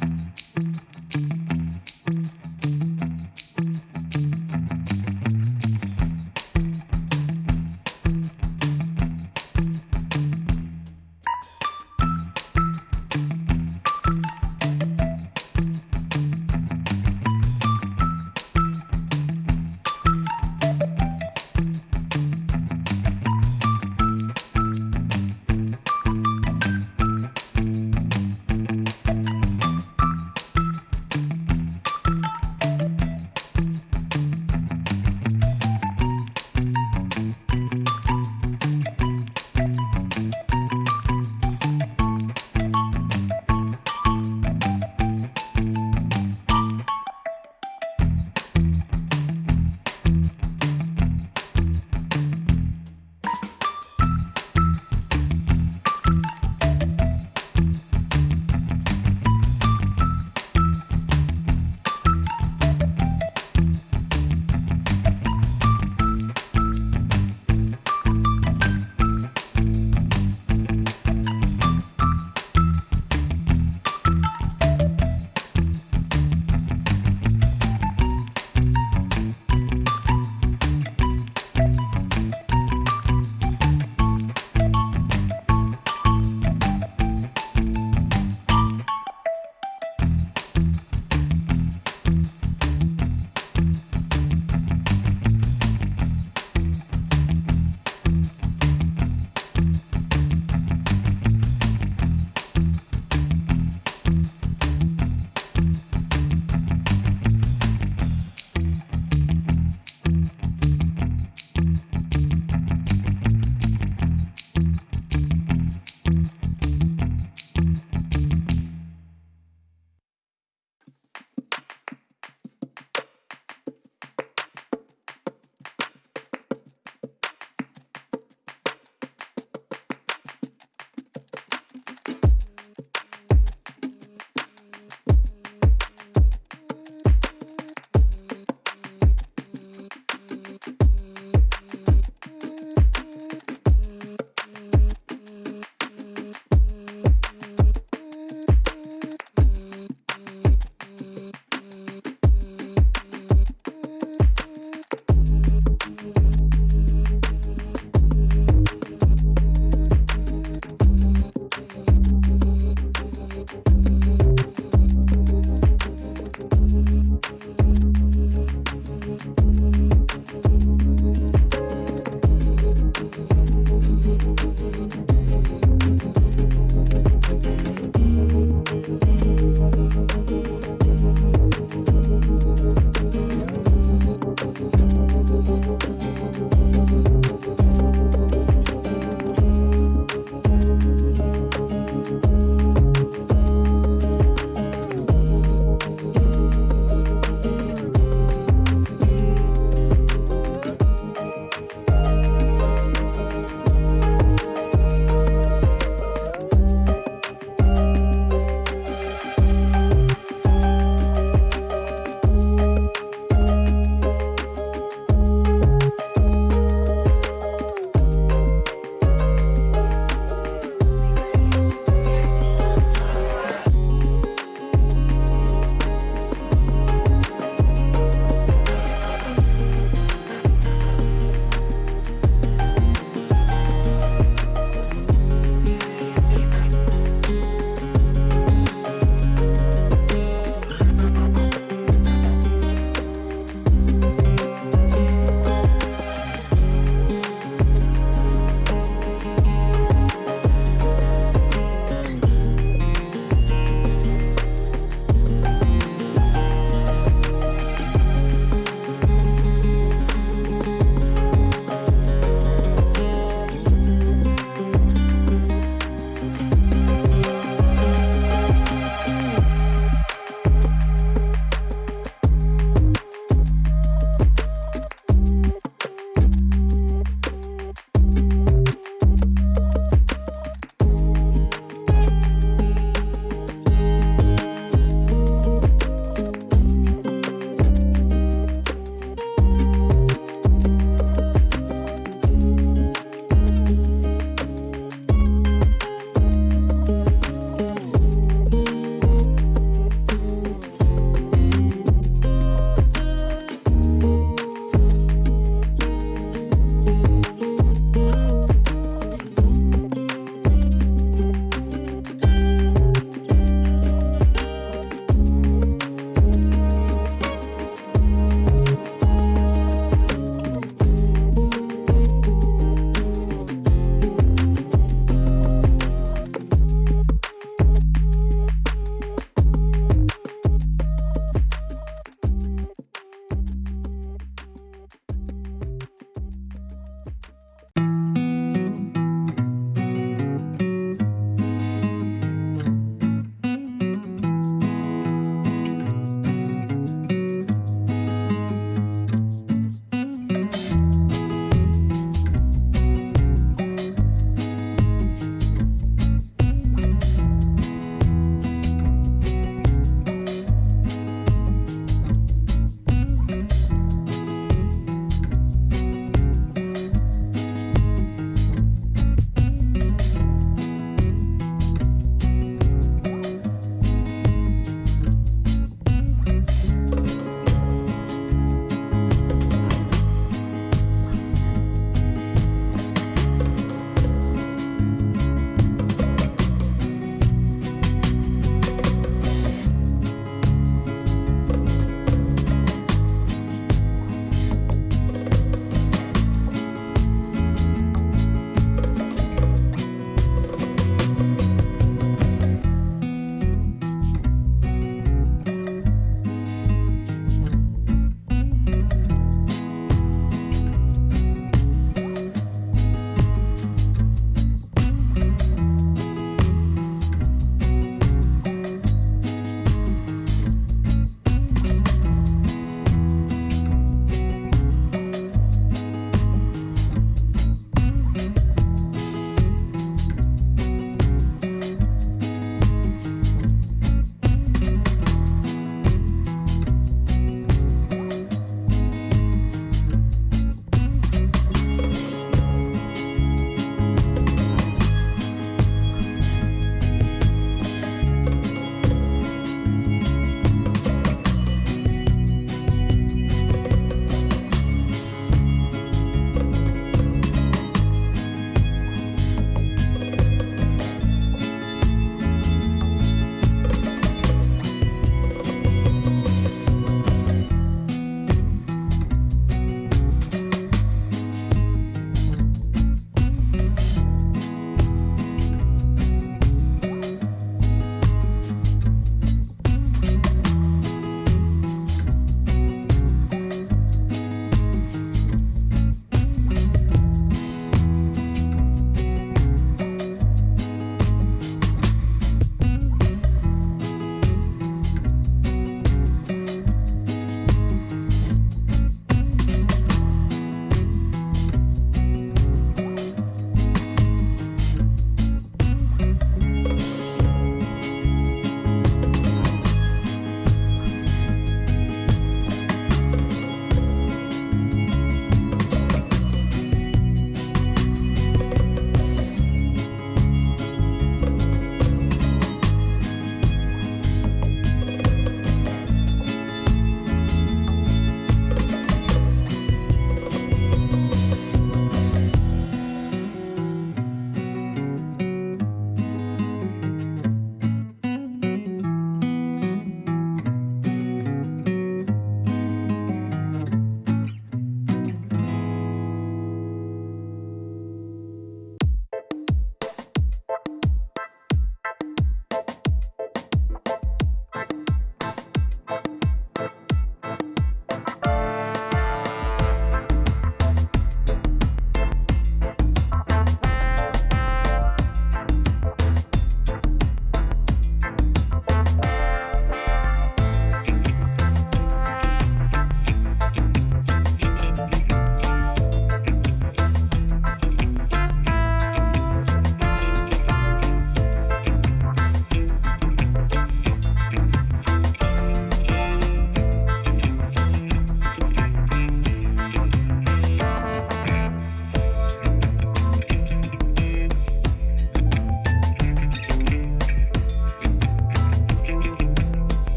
Mm-hmm.